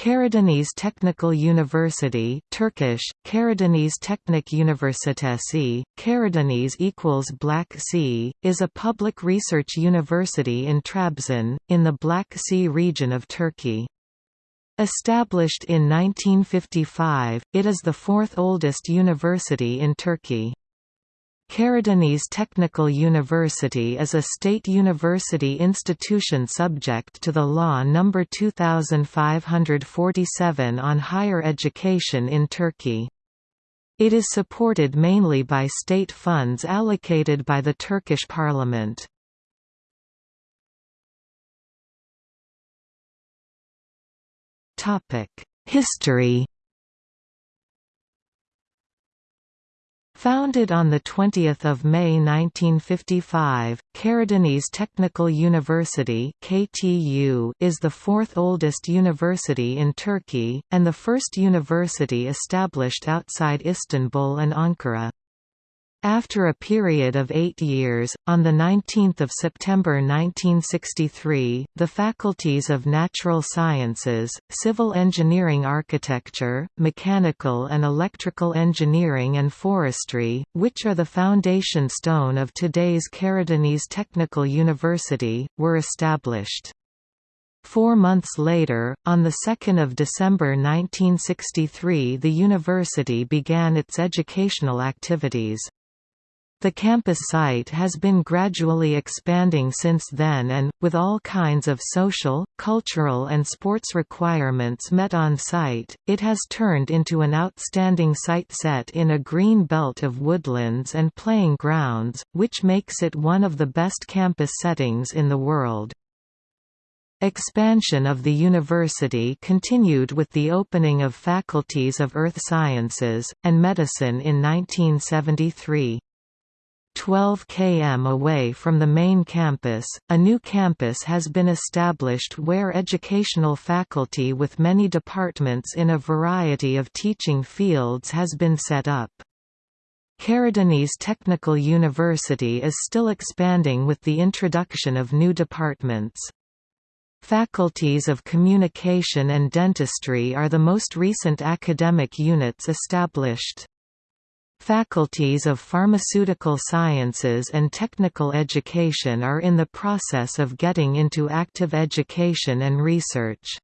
Karadeniz Technical University Turkish, Karadeniz Teknik Üniversitesi, Karadeniz equals Black Sea, is a public research university in Trabzon, in the Black Sea region of Turkey. Established in 1955, it is the fourth oldest university in Turkey. Karadeniz Technical University is a state university institution subject to the Law No. 2547 on higher education in Turkey. It is supported mainly by state funds allocated by the Turkish parliament. History Founded on 20 May 1955, Karadeniz Technical University KTU is the fourth oldest university in Turkey, and the first university established outside Istanbul and Ankara. After a period of eight years, on 19 September 1963, the faculties of Natural Sciences, Civil Engineering Architecture, Mechanical and Electrical Engineering and Forestry, which are the foundation stone of today's Karadeniz Technical University, were established. Four months later, on 2 December 1963 the university began its educational activities. The campus site has been gradually expanding since then and, with all kinds of social, cultural and sports requirements met on site, it has turned into an outstanding site set in a green belt of woodlands and playing grounds, which makes it one of the best campus settings in the world. Expansion of the university continued with the opening of faculties of earth sciences, and medicine in 1973. 12 km away from the main campus, a new campus has been established where educational faculty with many departments in a variety of teaching fields has been set up. Karadeniz Technical University is still expanding with the introduction of new departments. Faculties of Communication and Dentistry are the most recent academic units established. Faculties of Pharmaceutical Sciences and Technical Education are in the process of getting into active education and research.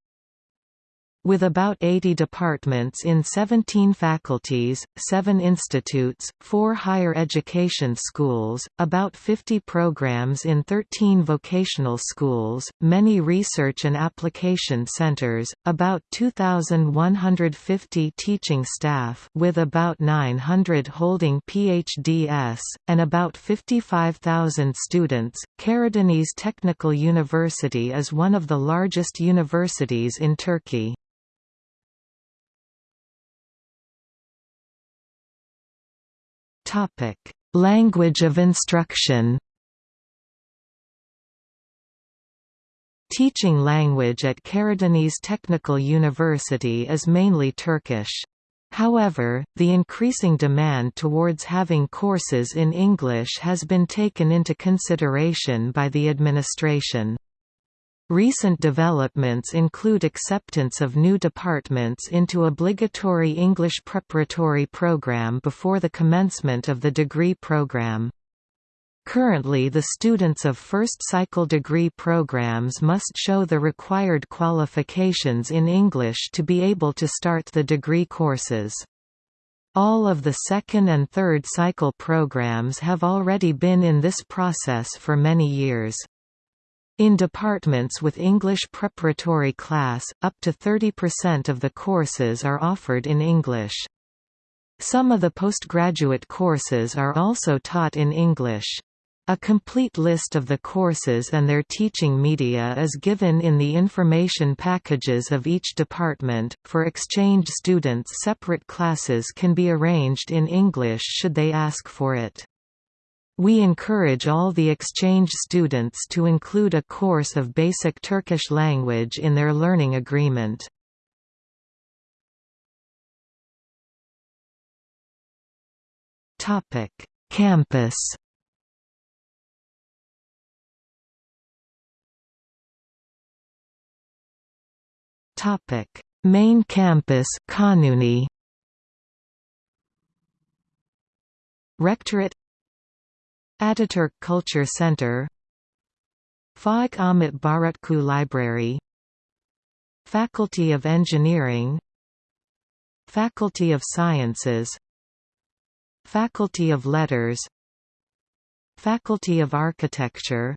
With about 80 departments in 17 faculties, 7 institutes, 4 higher education schools, about 50 programs in 13 vocational schools, many research and application centers, about 2,150 teaching staff with about 900 holding PhDs, and about 55,000 students, Karadeniz Technical University is one of the largest universities in Turkey. Topic: Language of instruction. Teaching language at Karadeniz Technical University is mainly Turkish. However, the increasing demand towards having courses in English has been taken into consideration by the administration. Recent developments include acceptance of new departments into obligatory English preparatory program before the commencement of the degree program. Currently the students of first-cycle degree programs must show the required qualifications in English to be able to start the degree courses. All of the second and third cycle programs have already been in this process for many years. In departments with English preparatory class, up to 30% of the courses are offered in English. Some of the postgraduate courses are also taught in English. A complete list of the courses and their teaching media is given in the information packages of each department. For exchange students, separate classes can be arranged in English should they ask for it. We encourage all the exchange students to include a course of basic Turkish language in their learning agreement. Campus Main campus Kanuni. Rectorate Ataturk Culture Center. Faik Ahmet Barutçu Library. Faculty of Engineering. Faculty of Sciences. Faculty of Letters. Faculty of Architecture.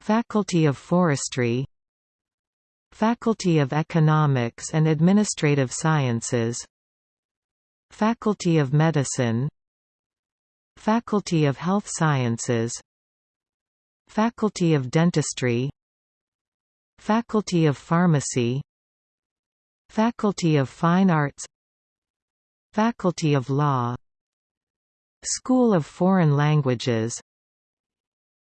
Faculty of Forestry. Faculty of Economics and Administrative Sciences. Faculty of Medicine Faculty of Health Sciences. Faculty of Dentistry. Faculty of Pharmacy. Faculty of Fine Arts. Faculty of Law. School of Foreign Languages.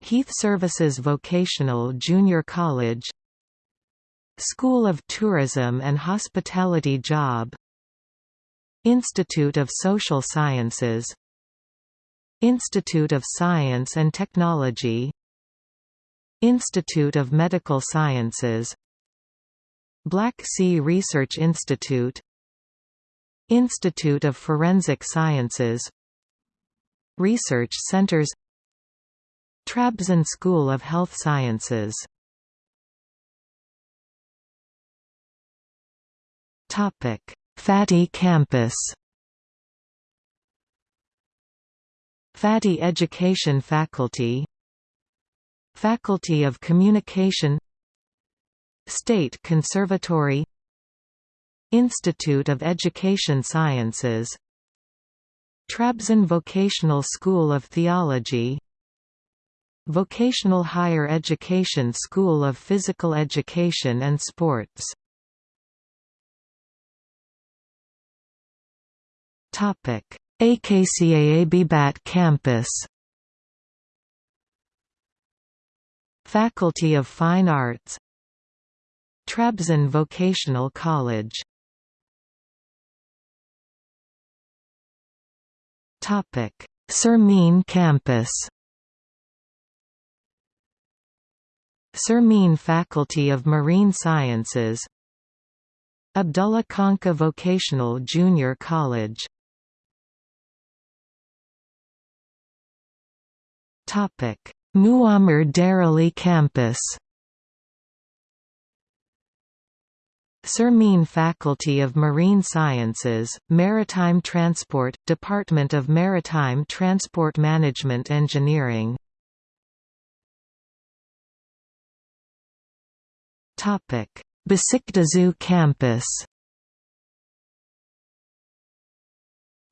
Heath Services Vocational Junior College. School of Tourism and Hospitality Job. Institute of Social Sciences Institute of Science and Technology. Institute of Medical Sciences. Black Sea Research Institute. Institute of Forensic Sciences. Research Centers. Trabzon School of Health Sciences. Fatih campus Fatih Education Faculty Faculty of Communication State Conservatory Institute of Education Sciences Trabzon Vocational School of Theology Vocational Higher Education School of Physical Education and Sports Akçaabat campus. Faculty of Fine Arts. Trabzon Vocational College. Surmene campus. Surmene Faculty of Marine Sciences. Abdullah Kanca Vocational Junior College Muammar Darali campus Surmene Faculty of Marine Sciences, Maritime Transport, Department of Maritime Transport Management Engineering Besiktaşi campus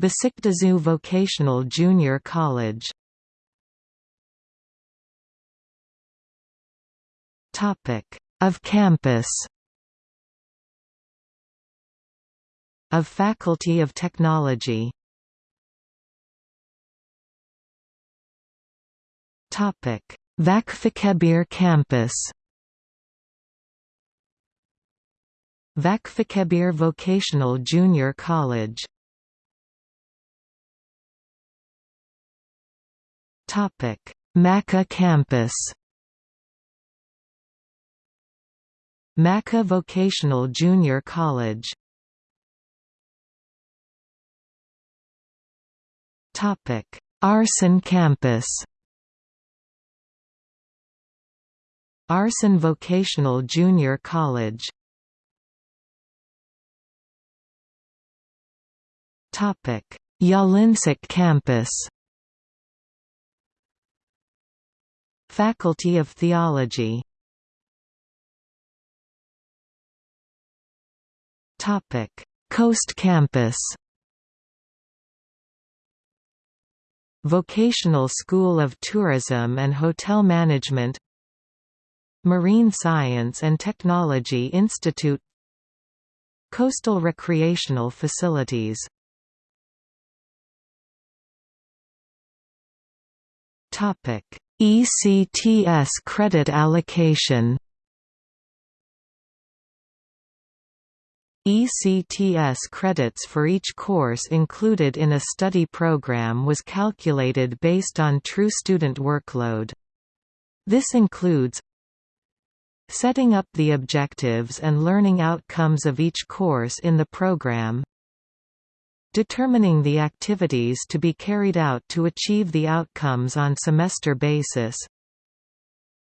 Besiktaşi Vocational Junior College Of campus. Of Faculty of Technology. Vakfıkebir campus. Vakfıkebir Vocational Junior College. Topic: Maçka campus Maçka Vocational Junior College. Arsin campus. Arsin Vocational Junior College. Yalıncık campus. Faculty of Theology Coast Campus Vocational School of Tourism and Hotel Management Marine Science and Technology Institute Coastal Recreational Facilities ECTS credit allocation ECTS credits for each course included in a study program was calculated based on true student workload. This includes setting up the objectives and learning outcomes of each course in the program, determining the activities to be carried out to achieve the outcomes on semester basis,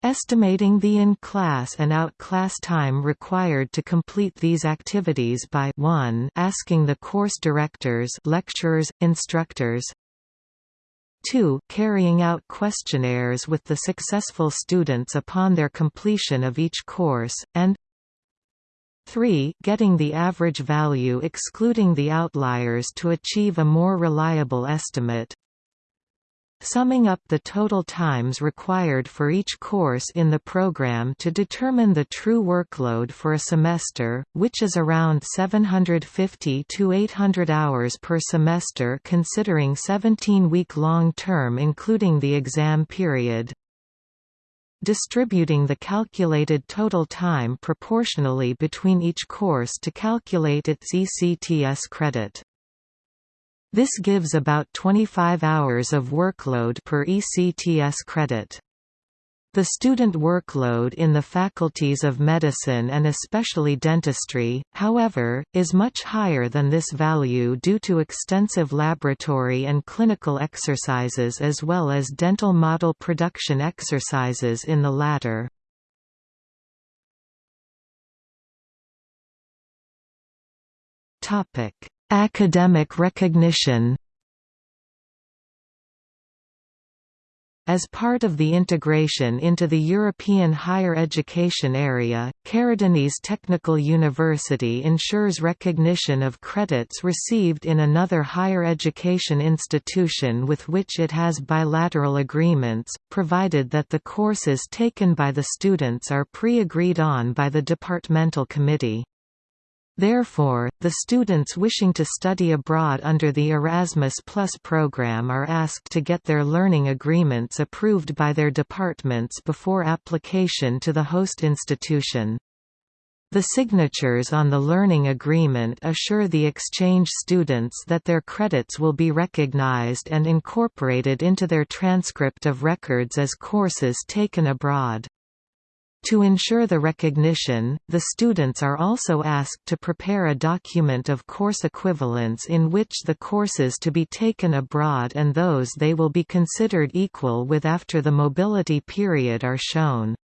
Estimating the in-class and out-class time required to complete these activities by 1 asking the course directors lecturers, instructors. 2 carrying out questionnaires with the successful students upon their completion of each course, and 3 getting the average value excluding the outliers to achieve a more reliable estimate summing up the total times required for each course in the program to determine the true workload for a semester, which is around 750 to 800 hours per semester considering 17-week long term including the exam period. Distributing the calculated total time proportionally between each course to calculate its ECTS credit. This gives about 25 hours of workload per ECTS credit. The student workload in the faculties of medicine and especially dentistry, however, is much higher than this value due to extensive laboratory and clinical exercises as well as dental model production exercises in the latter. Academic recognition As part of the integration into the European higher education area, Karadeniz Technical University ensures recognition of credits received in another higher education institution with which it has bilateral agreements, provided that the courses taken by the students are pre-agreed on by the departmental committee. Therefore, the students wishing to study abroad under the Erasmus Plus program are asked to get their learning agreements approved by their departments before application to the host institution. The signatures on the learning agreement assure the exchange students that their credits will be recognized and incorporated into their transcript of records as courses taken abroad. To ensure the recognition, the students are also asked to prepare a document of course equivalence in which the courses to be taken abroad and those they will be considered equal with after the mobility period are shown.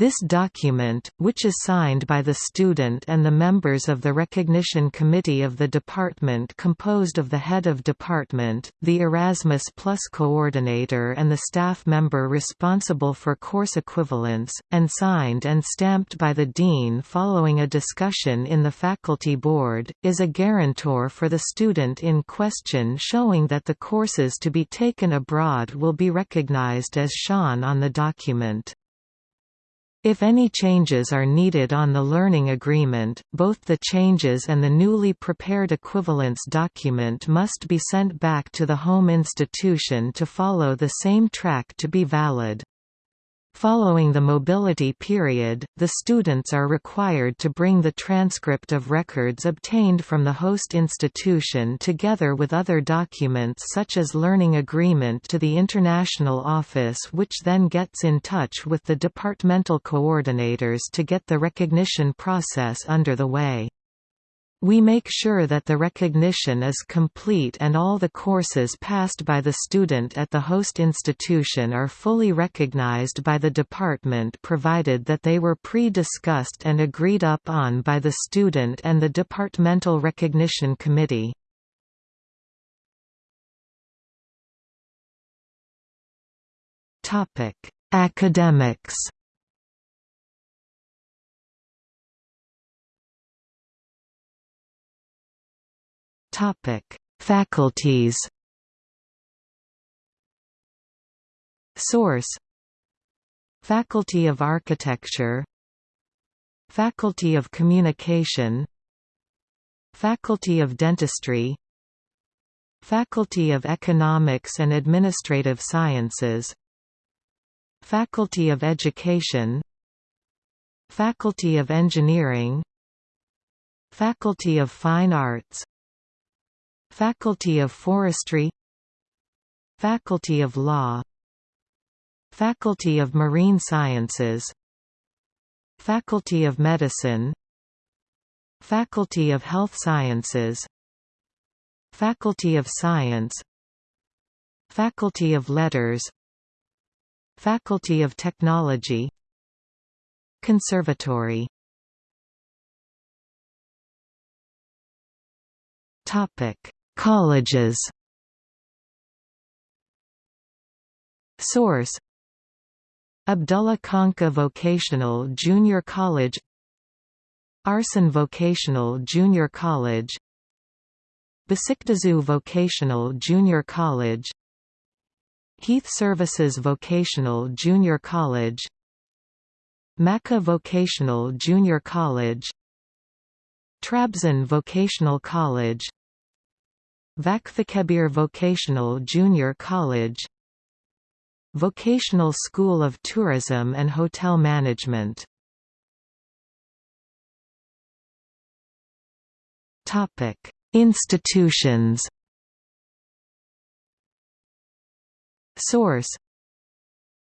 This document, which is signed by the student and the members of the Recognition Committee of the department composed of the head of department, the Erasmus Plus coordinator and the staff member responsible for course equivalence, and signed and stamped by the dean following a discussion in the faculty board, is a guarantor for the student in question showing that the courses to be taken abroad will be recognized as shown on the document. If any changes are needed on the learning agreement, both the changes and the newly prepared equivalence document must be sent back to the home institution to follow the same track to be valid. Following the mobility period, the students are required to bring the transcript of records obtained from the host institution together with other documents such as learning agreement to the international office which then gets in touch with the departmental coordinators to get the recognition process under the way. We make sure that the recognition is complete and all the courses passed by the student at the host institution are fully recognized by the department provided that they were pre-discussed and agreed up on by the student and the Departmental Recognition Committee. Academics Topic: Faculties. Source: Faculty of Architecture, Faculty of Communication, Faculty of Dentistry, Faculty of Economics and Administrative Sciences, Faculty of Education, Faculty of Engineering, Faculty of Fine Arts Faculty of Forestry Faculty of Law Faculty of Marine Sciences Faculty of Medicine Faculty of Health Sciences Faculty of Science Faculty of Letters Faculty of Technology Conservatory. Topic: Colleges. Source: Abdullah Kanca Vocational Junior College. Arsin Vocational Junior College. Besiktaşu Vocational Junior College. Heath Services Vocational Junior College. Maçka Vocational Junior College. Trabzon Vocational College Vakfıkebir Vocational Junior College. Vocational School of Tourism and Hotel Management. Institutions. Source: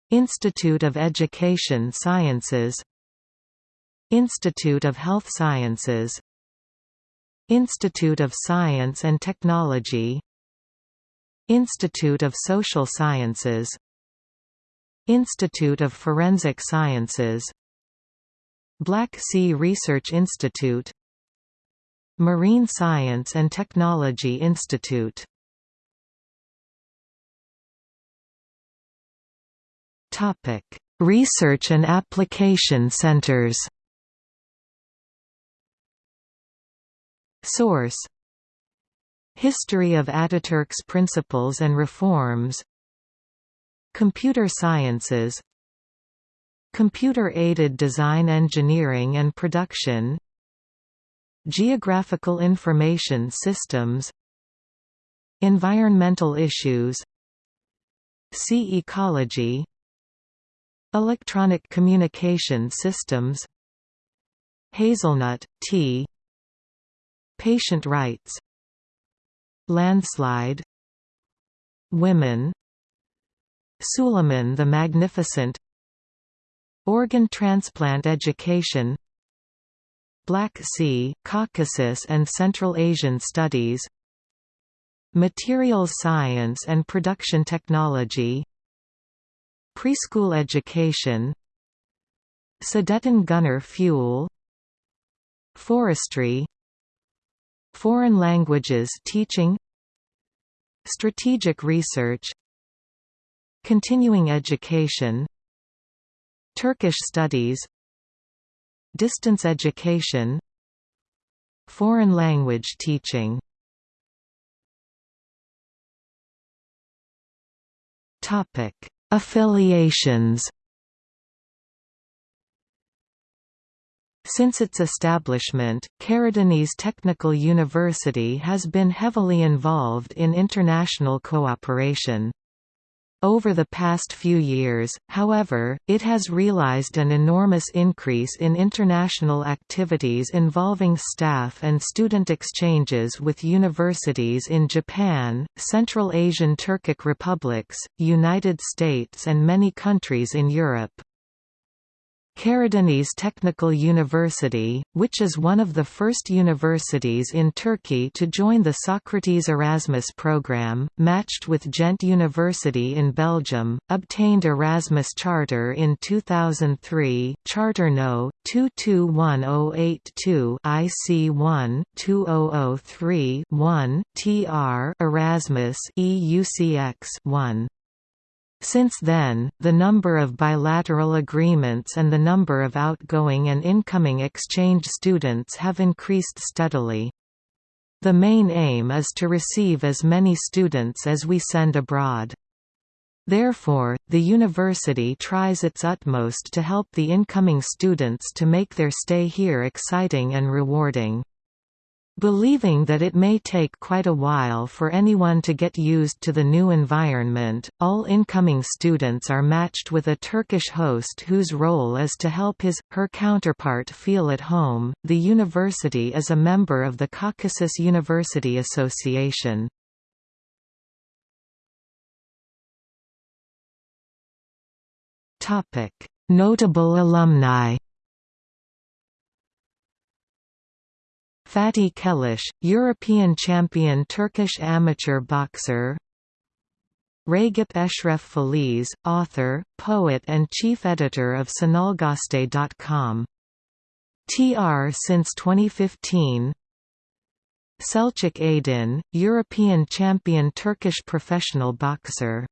Institute of Education Sciences. Institute of Health Sciences Institute of Science and Technology. Institute of Social Sciences. Institute of Forensic Sciences. Black Sea Research Institute. Marine Science and Technology Institute. Research and application centers Source. History of Ataturk's Principles and Reforms. Computer Sciences. Computer-aided design engineering and production. Geographical information systems. Environmental issues. Sea ecology. Electronic communication systems. Hazelnut, tea Patient rights Landslide Women Suleiman the Magnificent Organ transplant education Black Sea, Caucasus and Central Asian studies Materials science and production technology Preschool education Sudeten gunner fuel Forestry Foreign languages teaching Strategic research Continuing education Turkish studies Distance education Foreign language teaching. Affiliations Since its establishment, Karadeniz Technical University has been heavily involved in international cooperation. Over the past few years, however, it has realized an enormous increase in international activities involving staff and student exchanges with universities in Japan, Central Asian Turkic republics, United States and many countries in Europe. Karadeniz Technical University, which is one of the first universities in Turkey to join the Socrates Erasmus program, matched with Ghent University in Belgium, obtained Erasmus Charter in 2003 Charter No. 221082 IC1 2003-1 TR Erasmus EUCX 1 since then, the number of bilateral agreements and the number of outgoing and incoming exchange students have increased steadily. The main aim is to receive as many students as we send abroad. Therefore, the university tries its utmost to help the incoming students to make their stay here exciting and rewarding. Believing that it may take quite a while for anyone to get used to the new environment, all incoming students are matched with a Turkish host whose role is to help his, her counterpart feel at home. The university is a member of the Caucasus University Association. Notable alumni Fatih Keleş, European champion Turkish amateur boxer. Ragip Eşref Feliz, author, poet and chief editor of Sanalgaste.com. TR since 2015 Selçuk Aydin, European champion Turkish professional boxer.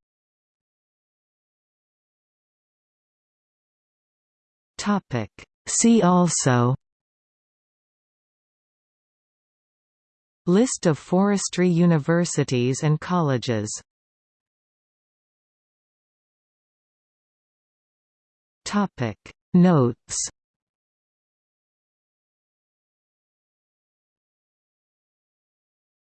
See also List of forestry universities and colleges. Notes